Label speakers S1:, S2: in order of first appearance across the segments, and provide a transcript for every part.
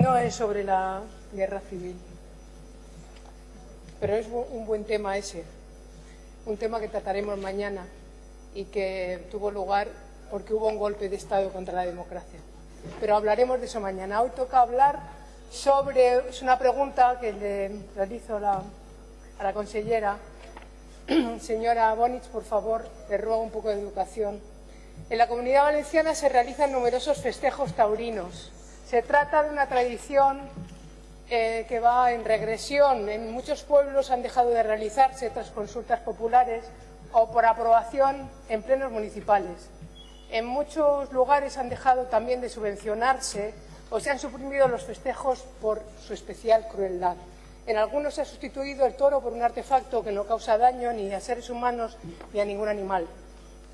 S1: no es sobre la guerra civil, pero es un buen tema ese, un tema que trataremos mañana y que tuvo lugar porque hubo un golpe de Estado contra la democracia. Pero hablaremos de eso mañana. Hoy toca hablar sobre, es una pregunta que le realizo la, a la consellera. Señora Bonich, por favor, le ruego un poco de educación. En la Comunidad Valenciana se realizan numerosos festejos taurinos. Se trata de una tradición eh, que va en regresión. En muchos pueblos han dejado de realizarse tras consultas populares o por aprobación en plenos municipales. En muchos lugares han dejado también de subvencionarse o se han suprimido los festejos por su especial crueldad. En algunos se ha sustituido el toro por un artefacto que no causa daño ni a seres humanos ni a ningún animal.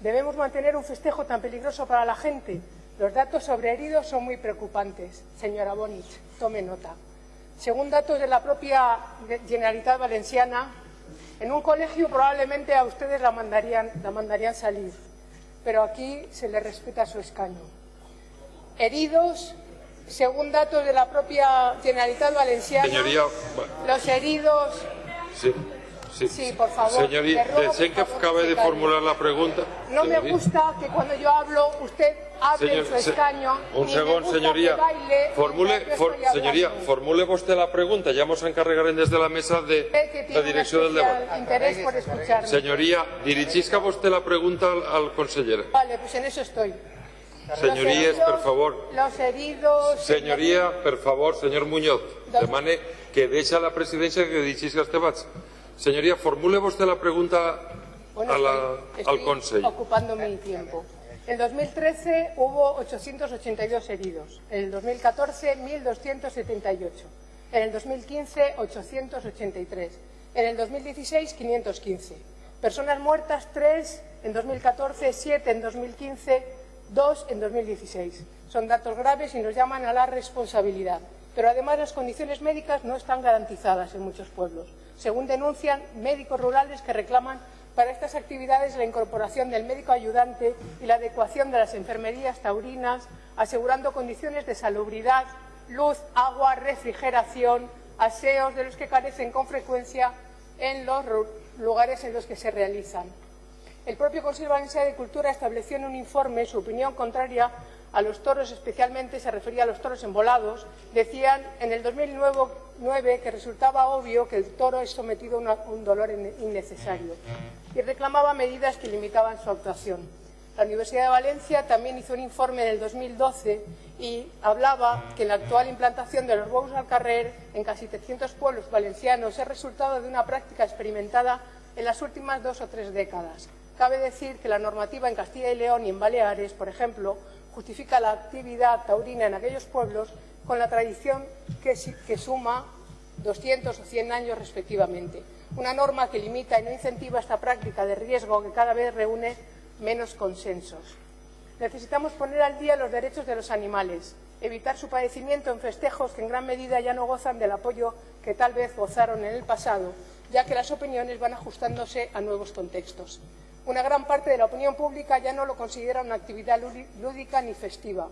S1: ¿Debemos mantener un festejo tan peligroso para la gente? Los datos sobre heridos son muy preocupantes. Señora Bonich, tome nota. Según datos de la propia Generalitat Valenciana, en un colegio probablemente a ustedes la mandarían, la mandarían salir, pero aquí se le respeta su escaño. Heridos, según datos de la propia Generalitat Valenciana,
S2: Señoría,
S1: los heridos...
S2: sí, sí.
S1: Sí, por favor.
S2: Señoría,
S1: Le ruego,
S2: desee
S1: por
S2: que acabe de formular la pregunta.
S1: No me gusta que cuando yo hablo usted hable
S2: Señor-
S1: en su
S2: se-
S1: escaño.
S2: un segundo, señoría.
S1: baile
S2: Formule, for- señoría, formule vostè la pregunta. Ya vamos a desde la mesa de
S1: Usted
S2: la
S1: tiene un
S2: direcció del
S1: especial
S2: debat.
S1: interés por escucharme.
S2: Señoría, dirigisca vostè la pregunta al, al conseller.
S1: Vale, pues en eso estoy.
S2: Señorías,
S1: Los
S2: por
S1: heridos-
S2: favor.
S1: Los heridos...
S2: Señoría, per favor, señor Muñoz, demane que deixa la presidència que dirigís els debats. Señoría, formule vostè la pregunta
S1: Bueno,
S2: a la,
S1: estoy-
S2: al Consell.
S1: ocupando mi tiempo. En 2013 hubo 882 heridos, en el 2014 1.278, en el 2015 883, en el 2016 515. Personas muertas 3 en 2014, 7 en 2015, 2 en 2016. Son datos graves y nos llaman a la responsabilidad. Pero además las condiciones médicas no están garantizadas en muchos pueblos. Según denuncian médicos rurales que reclaman para estas actividades la incorporación del médico ayudante y la adecuación de las enfermerías taurinas, asegurando condiciones de salubridad, luz, agua, refrigeración, aseos de los que carecen con frecuencia en los lugares en los que se realizan. El propio Consejo de Cultura estableció en un informe su opinión contraria a los toros, especialmente se refería a los toros embolados. Decían en el 2009 que resultaba obvio que el toro es sometido a un dolor in- innecesario y reclamaba medidas que limitaban su actuación. La Universidad de Valencia también hizo un informe en el 2012 y hablaba que la actual implantación de los bous al carrer en casi 300 pueblos valencianos es resultado de una práctica experimentada en las últimas dos o tres décadas. Cabe decir que la normativa en Castilla y León y en Baleares, por ejemplo, justifica la actividad taurina en aquellos pueblos con la tradición que, suma 200 o 100 años respectivamente. Una norma que limita y no incentiva esta práctica de riesgo que cada vez reúne menos consensos. Necesitamos poner al día los derechos de los animales, evitar su padecimiento en festejos que en gran medida ya no gozan del apoyo que tal vez gozaron en el pasado, ya que las opiniones van ajustándose a nuevos contextos. Una gran parte de la opinión pública ya no lo considera una actividad lúdi- lúdica ni festiva.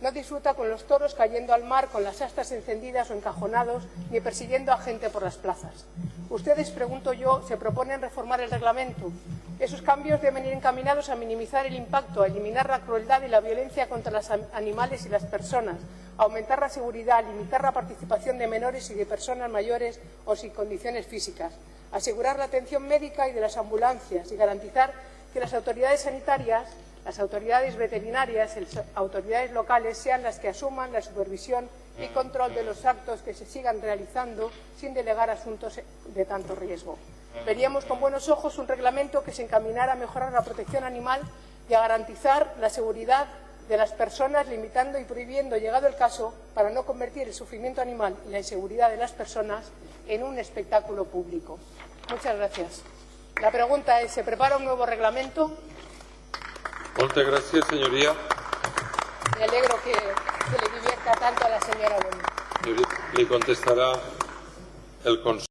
S1: No disfruta con los toros cayendo al mar con las astas encendidas o encajonados, ni persiguiendo a gente por las plazas. Ustedes, pregunto yo, se proponen reformar el reglamento. Esos cambios deben ir encaminados a minimizar el impacto, a eliminar la crueldad y la violencia contra los animales y las personas, a aumentar la seguridad, a limitar la participación de menores y de personas mayores o sin condiciones físicas, asegurar la atención médica y de las ambulancias y garantizar que las autoridades sanitarias las autoridades veterinarias las autoridades locales sean las que asuman la supervisión y control de los actos que se sigan realizando sin delegar asuntos de tanto riesgo. Veríamos con buenos ojos un reglamento que se encaminara a mejorar la protección animal y a garantizar la seguridad de las personas, limitando y prohibiendo, llegado el caso, para no convertir el sufrimiento animal y la inseguridad de las personas en un espectáculo público. Muchas gracias. La pregunta es, ¿se prepara un nuevo reglamento?
S2: Moltes gràcies, senyoria.
S1: Me alegro que, que le divierta tanto a la señora Bonilla.
S2: Li contestarà el conseller.